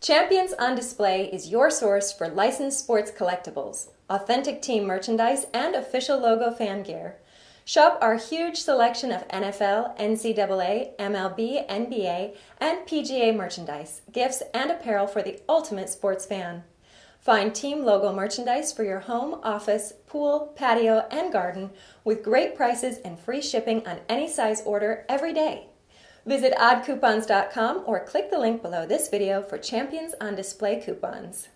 Champions on Display is your source for licensed sports collectibles, authentic team merchandise, and official logo fan gear. Shop our huge selection of NFL, NCAA, MLB, NBA, and PGA merchandise, gifts, and apparel for the ultimate sports fan. Find team logo merchandise for your home, office, pool, patio, and garden with great prices and free shipping on any size order every day. Visit oddcoupons.com or click the link below this video for Champions on Display coupons.